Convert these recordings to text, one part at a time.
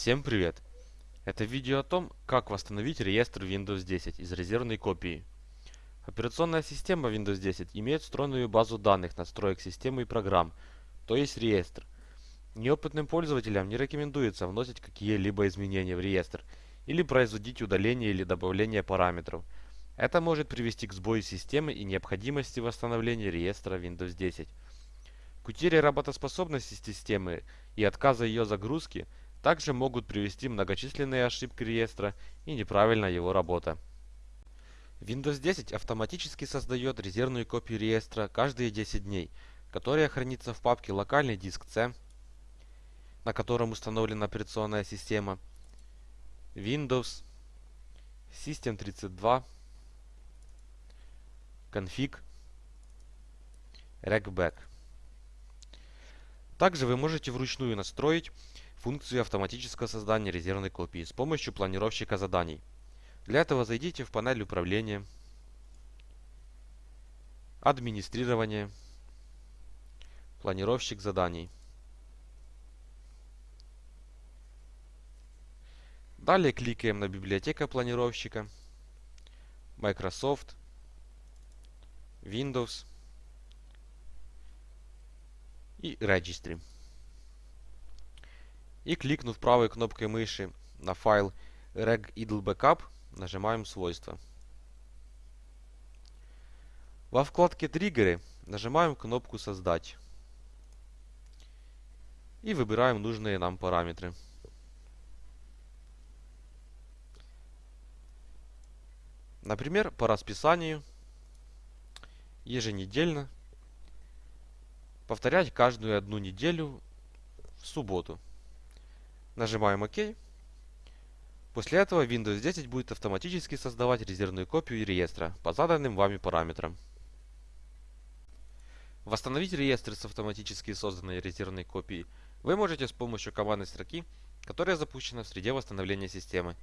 Всем привет! Это видео о том, как восстановить реестр Windows 10 из резервной копии. Операционная система Windows 10 имеет встроенную базу данных настроек системы и программ, то есть реестр. Неопытным пользователям не рекомендуется вносить какие-либо изменения в реестр или производить удаление или добавление параметров. Это может привести к сбою системы и необходимости восстановления реестра Windows 10. К утере работоспособности системы и отказа ее загрузки также могут привести многочисленные ошибки реестра и неправильная его работа. Windows 10 автоматически создает резервную копию реестра каждые 10 дней, которая хранится в папке «Локальный диск C», на котором установлена операционная система, Windows, System32, Config, Regback. Также вы можете вручную настроить функцию автоматического создания резервной копии с помощью планировщика заданий. Для этого зайдите в панель управления, администрирование, планировщик заданий. Далее кликаем на библиотека планировщика, Microsoft, Windows и Registry. И кликнув правой кнопкой мыши на файл regidle нажимаем свойства. Во вкладке триггеры нажимаем кнопку создать. И выбираем нужные нам параметры. Например, по расписанию еженедельно повторять каждую одну неделю в субботу. Нажимаем ОК. После этого Windows 10 будет автоматически создавать резервную копию реестра по заданным вами параметрам. Восстановить реестр с автоматически созданной резервной копией вы можете с помощью командной строки, которая запущена в среде восстановления системы.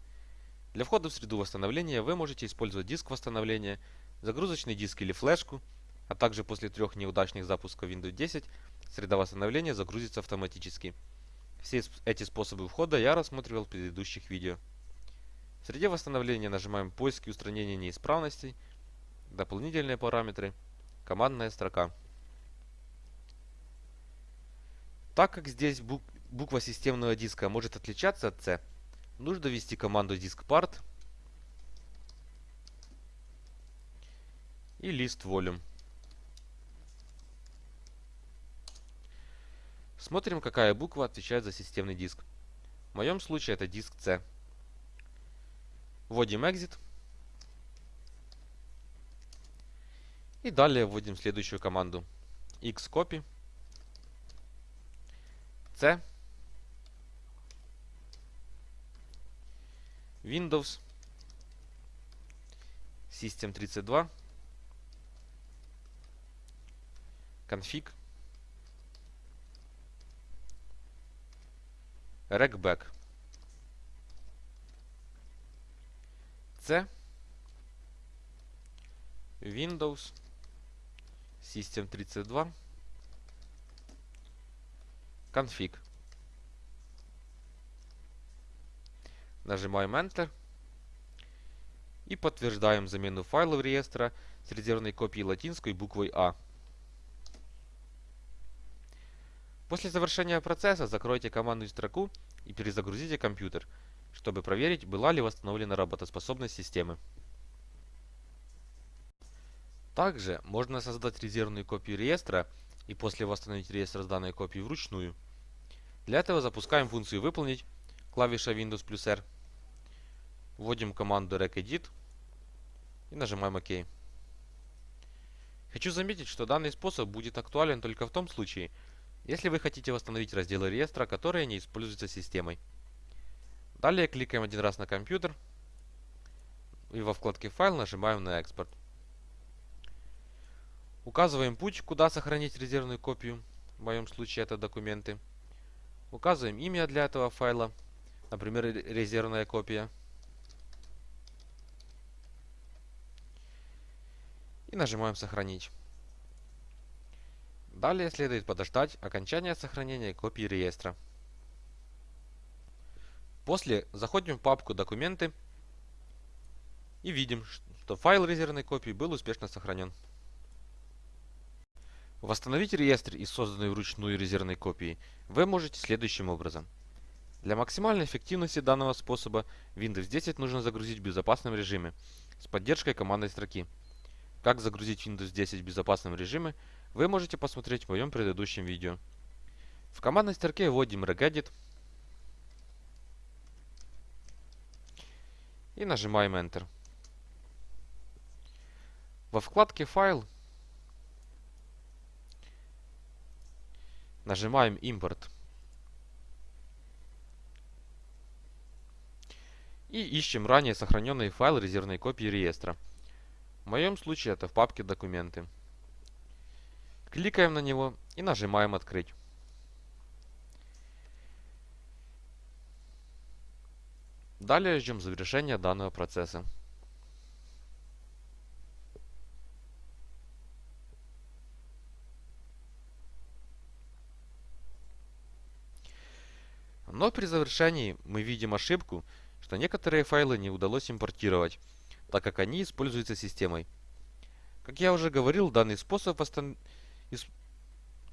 Для входа в среду восстановления вы можете использовать диск восстановления, загрузочный диск или флешку, а также после трех неудачных запусков Windows 10 среда восстановления загрузится автоматически. Все эти способы входа я рассматривал в предыдущих видео. В среде восстановления нажимаем поиск и устранение неисправностей, дополнительные параметры, командная строка. Так как здесь буква системного диска может отличаться от C, нужно ввести команду diskpart и list volume. Смотрим, какая буква отвечает за системный диск. В моем случае это диск C. Вводим exit. И далее вводим следующую команду. xcopy c Windows System32 config regback C Windows System32 config. Нажимаем Enter. И подтверждаем замену файлов реестра с резервной копией латинской буквой А. После завершения процесса закройте командную строку и перезагрузите компьютер, чтобы проверить, была ли восстановлена работоспособность системы. Также можно создать резервную копию реестра и после восстановить реестр с данной копией вручную. Для этого запускаем функцию «Выполнить», клавиша Windows плюс R, вводим команду regedit и нажимаем ОК. Хочу заметить, что данный способ будет актуален только в том случае, если вы хотите восстановить разделы реестра, которые не используются системой. Далее кликаем один раз на компьютер и во вкладке «Файл» нажимаем на «Экспорт». Указываем путь, куда сохранить резервную копию, в моем случае это документы. Указываем имя для этого файла, например, резервная копия. И нажимаем «Сохранить». Далее следует подождать окончания сохранения копии реестра. После заходим в папку «Документы» и видим, что файл резервной копии был успешно сохранен. Восстановить реестр из созданной вручную резервной копии вы можете следующим образом. Для максимальной эффективности данного способа Windows 10 нужно загрузить в безопасном режиме с поддержкой командной строки. Как загрузить Windows 10 в безопасном режиме, вы можете посмотреть в моем предыдущем видео. В командной строке вводим regedit и нажимаем Enter. Во вкладке «Файл» нажимаем «Импорт». И ищем ранее сохраненный файл резервной копии реестра. В моем случае это в папке «Документы». Кликаем на него и нажимаем «Открыть». Далее ждем завершения данного процесса. Но при завершении мы видим ошибку, что некоторые файлы не удалось импортировать, так как они используются системой. Как я уже говорил, данный способ восстан...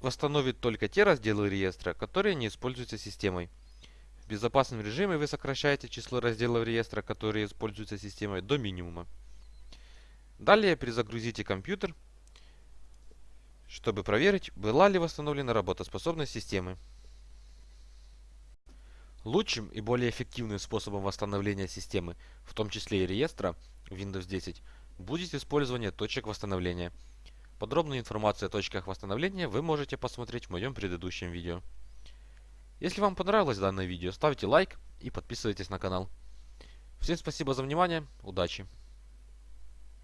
восстановит только те разделы реестра, которые не используются системой. В безопасном режиме вы сокращаете число разделов реестра, которые используются системой, до минимума. Далее перезагрузите компьютер, чтобы проверить, была ли восстановлена работоспособность системы. Лучшим и более эффективным способом восстановления системы, в том числе и реестра Windows 10, будет использование точек восстановления. Подробную информацию о точках восстановления вы можете посмотреть в моем предыдущем видео. Если вам понравилось данное видео, ставьте лайк и подписывайтесь на канал. Всем спасибо за внимание, удачи!